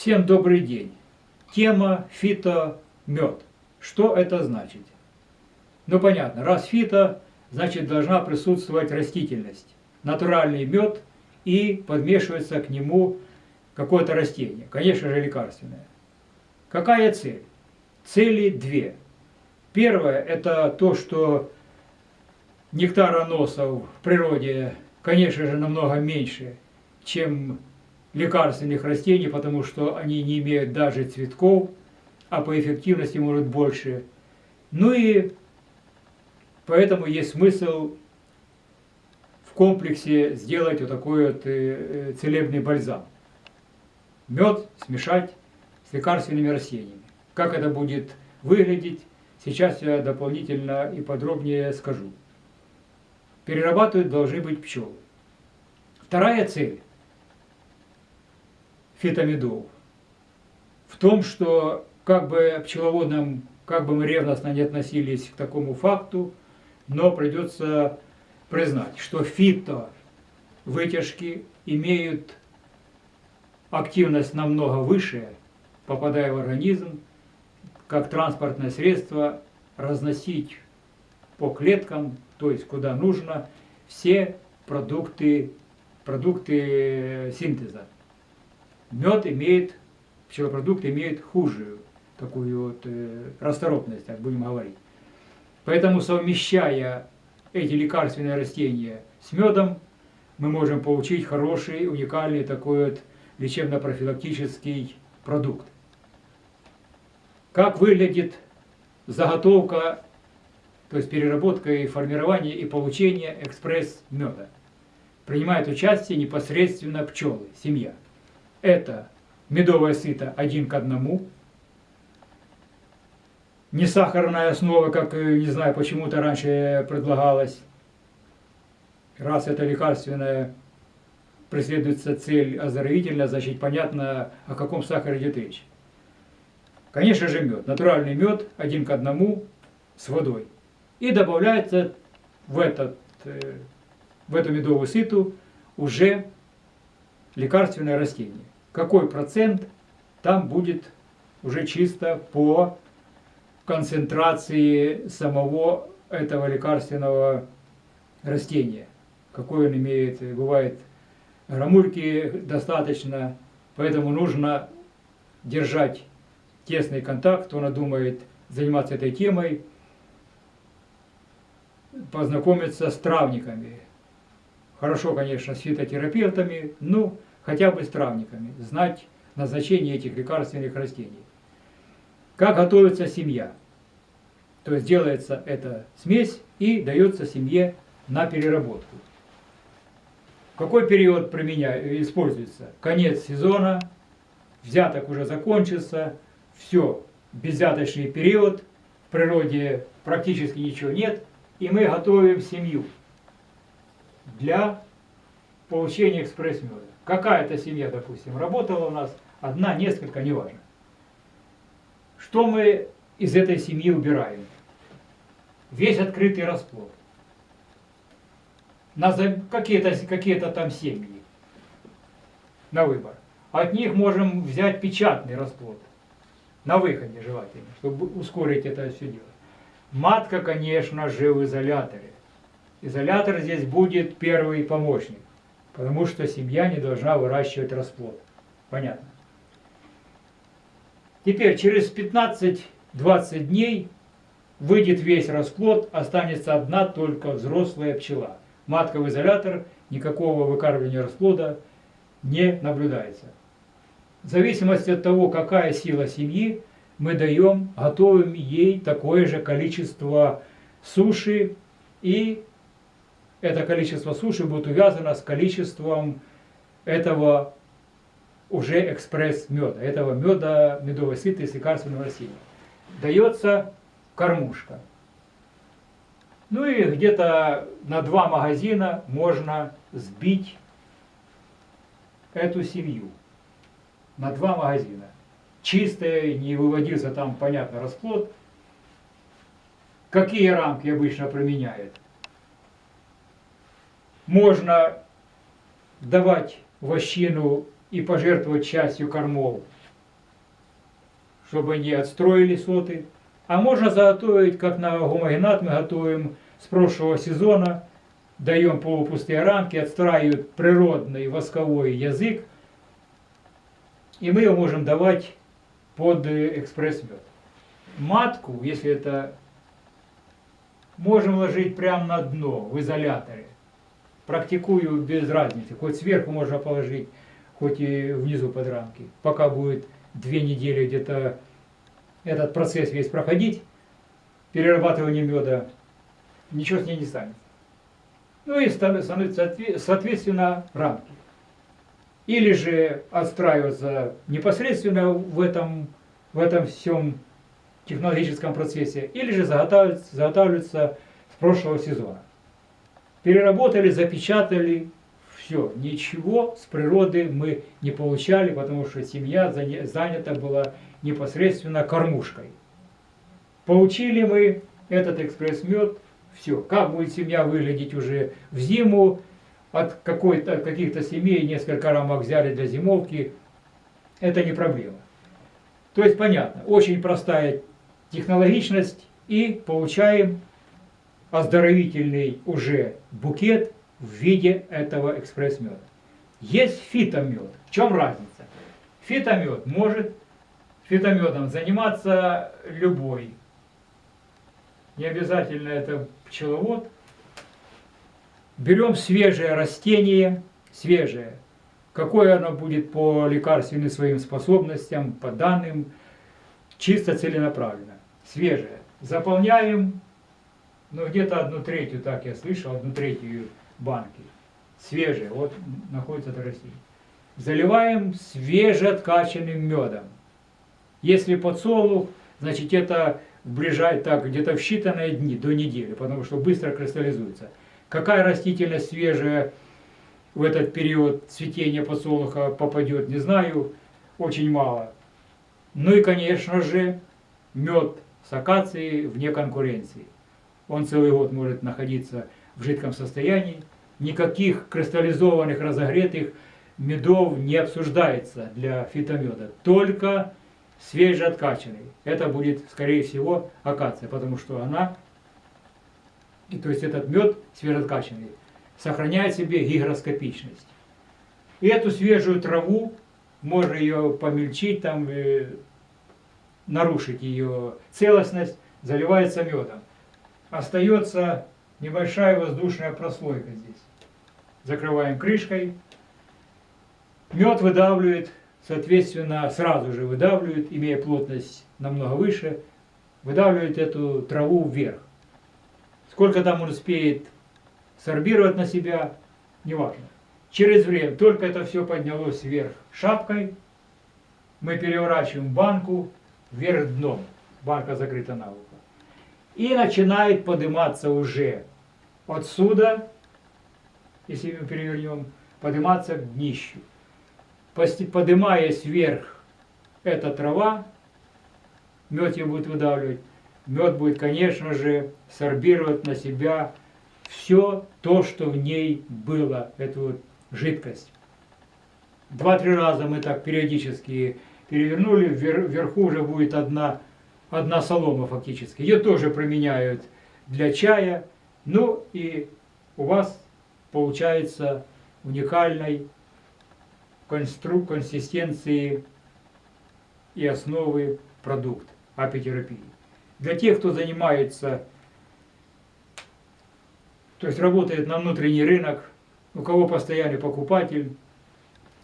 Всем добрый день. Тема фитомед. Что это значит? Ну понятно, раз фито, значит должна присутствовать растительность. Натуральный мед и подмешивается к нему какое-то растение. Конечно же лекарственное. Какая цель? Цели две. Первое – это то, что нектароносов в природе, конечно же, намного меньше, чем лекарственных растений, потому что они не имеют даже цветков, а по эффективности может больше. Ну и поэтому есть смысл в комплексе сделать вот такой вот э, э, целебный бальзам. Мед смешать с лекарственными растениями. Как это будет выглядеть, сейчас я дополнительно и подробнее скажу. Перерабатывать должны быть пчелы. Вторая цель фитомедов в том, что как бы пчеловодам, как бы мы ревностно не относились к такому факту, но придется признать, что фито вытяжки имеют активность намного выше, попадая в организм, как транспортное средство, разносить по клеткам, то есть куда нужно, все продукты, продукты синтеза мед имеет, пчелопродукт имеет хужую такую вот э, расторопность, так будем говорить. Поэтому совмещая эти лекарственные растения с медом, мы можем получить хороший, уникальный такой вот лечебно-профилактический продукт. Как выглядит заготовка, то есть переработка и формирование и получение экспресс-меда? Принимает участие непосредственно пчелы, семья это медовое сито один к одному, не сахарная основа, как, э, не знаю, почему-то раньше предлагалось. Раз это лекарственное, преследуется цель оздоровительная, значит понятно, о каком сахаре идет речь. Конечно же мед, натуральный мед один к одному с водой. И добавляется в, этот, э, в эту медовую сыту уже лекарственное растение какой процент там будет уже чисто по концентрации самого этого лекарственного растения. Какой он имеет, бывает грамульки достаточно, поэтому нужно держать тесный контакт, кто надумает заниматься этой темой, познакомиться с травниками. Хорошо, конечно, с фитотерапевтами, но хотя бы с травниками, знать назначение этих лекарственных растений. Как готовится семья? То есть делается эта смесь и дается семье на переработку. Какой период применяю, используется? Конец сезона, взяток уже закончился, все, безвзяточный период, в природе практически ничего нет, и мы готовим семью для получения экспресс-меда. Какая-то семья, допустим, работала у нас, одна, несколько, неважно. Что мы из этой семьи убираем? Весь открытый расплод. Какие-то какие, -то, там семьи на выбор. От них можем взять печатный расплод. На выходе желательно, чтобы ускорить это все дело. Матка, конечно же, в изоляторе. Изолятор здесь будет первый помощник. Потому что семья не должна выращивать расплод. Понятно. Теперь через 15-20 дней выйдет весь расплод, останется одна только взрослая пчела. Матка в изолятор, никакого выкармливания расплода не наблюдается. В зависимости от того, какая сила семьи, мы даем, готовим ей такое же количество суши и это количество суши будет увязано с количеством этого уже экспресс-меда, этого меда, медовой сыты с лекарственным растением. Дается кормушка. Ну и где-то на два магазина можно сбить эту семью. На два магазина. Чистая, не выводился там, понятно, расплод. Какие рамки обычно применяют? Можно давать вощину и пожертвовать частью кормов чтобы они отстроили соты. А можно заготовить, как на гомогенат мы готовим с прошлого сезона, даем полупустые рамки, отстраивают природный восковой язык, и мы его можем давать под экспресс-мед. Матку, если это можем ложить прямо на дно в изоляторе. Практикую без разницы. Хоть сверху можно положить, хоть и внизу под рамки. Пока будет две недели где-то этот процесс весь проходить, перерабатывание меда, ничего с ней не станет. Ну и становятся соответственно рамки. Или же отстраиваться непосредственно в этом, в этом всем технологическом процессе, или же заготавливаются, с прошлого сезона. Переработали, запечатали, все, ничего с природы мы не получали, потому что семья занята была непосредственно кормушкой. Получили мы этот экспресс-мед, все. Как будет семья выглядеть уже в зиму, от какой-то каких-то семей несколько рамок взяли для зимовки, это не проблема. То есть понятно, очень простая технологичность и получаем оздоровительный уже букет в виде этого экспресс-меда. Есть фитомед. В чем разница? Фитомед может фитомедом заниматься любой. Не обязательно это пчеловод. Берем свежее растение, свежее. Какое оно будет по лекарственным своим способностям, по данным, чисто целенаправленно свежее. Заполняем, ну где-то одну третью, так я слышал, одну третью банки. Свежее, вот находится это растение. Заливаем свежеоткачанным медом. Если подсолнух, значит это ближай так где-то в считанные дни, до недели, потому что быстро кристаллизуется. Какая растительность свежая в этот период цветения подсолнуха попадет, не знаю, очень мало. Ну и, конечно же, мед с акацией вне конкуренции. Он целый год может находиться в жидком состоянии. Никаких кристаллизованных, разогретых медов не обсуждается для фитомеда. Только свежеоткачанный. Это будет, скорее всего, акация, потому что она, и, то есть этот мед свежеоткачанный, сохраняет себе гигроскопичность. И эту свежую траву можно ее помельчить, там, э, нарушить ее целостность, заливается медом. Остается небольшая воздушная прослойка здесь. Закрываем крышкой. Мед выдавливает, соответственно, сразу же выдавливает, имея плотность намного выше, выдавливает эту траву вверх. Сколько там он успеет сорбировать на себя, неважно. Через время только это все поднялось вверх шапкой, мы переворачиваем банку, вверх дном, банка закрыта наглухо. И начинает подниматься уже отсюда, если мы перевернем, подниматься к днищу. Поднимаясь вверх эта трава, мед ее будет выдавливать, мед будет, конечно же, сорбировать на себя все то, что в ней было, эту вот жидкость. Два-три раза мы так периодически перевернули, вверху уже будет одна, одна солома фактически. Ее тоже применяют для чая. Ну и у вас получается уникальной констру консистенции и основы продукт апитерапии. Для тех, кто занимается, то есть работает на внутренний рынок, у кого постоянный покупатель,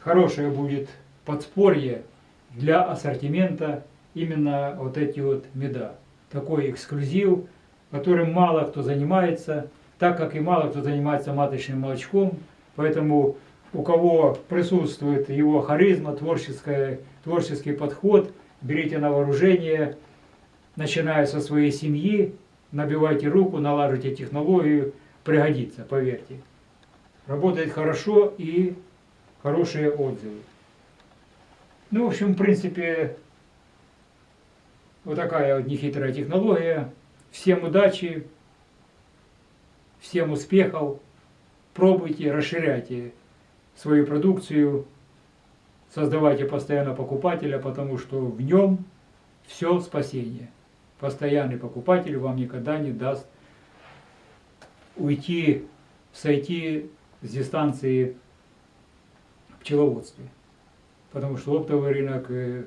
хорошее будет подспорье для ассортимента именно вот эти вот меда. Такой эксклюзив, которым мало кто занимается, так как и мало кто занимается маточным молочком, поэтому у кого присутствует его харизма, творческая, творческий подход, берите на вооружение, начиная со своей семьи, набивайте руку, налаживайте технологию, пригодится, поверьте. Работает хорошо и хорошие отзывы. Ну, в общем, в принципе, вот такая вот нехитрая технология. Всем удачи, всем успехов. Пробуйте, расширяйте свою продукцию, создавайте постоянно покупателя, потому что в нем все спасение. Постоянный покупатель вам никогда не даст уйти, сойти с дистанции пчеловодстве. Потому что оптовый рынок э,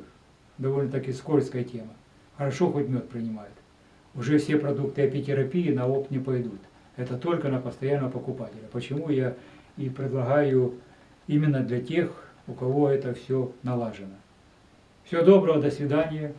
довольно-таки скользкая тема. Хорошо хоть мед принимает. Уже все продукты апитерапии на опт не пойдут. Это только на постоянного покупателя. Почему я и предлагаю именно для тех, у кого это все налажено. Всего доброго, до свидания.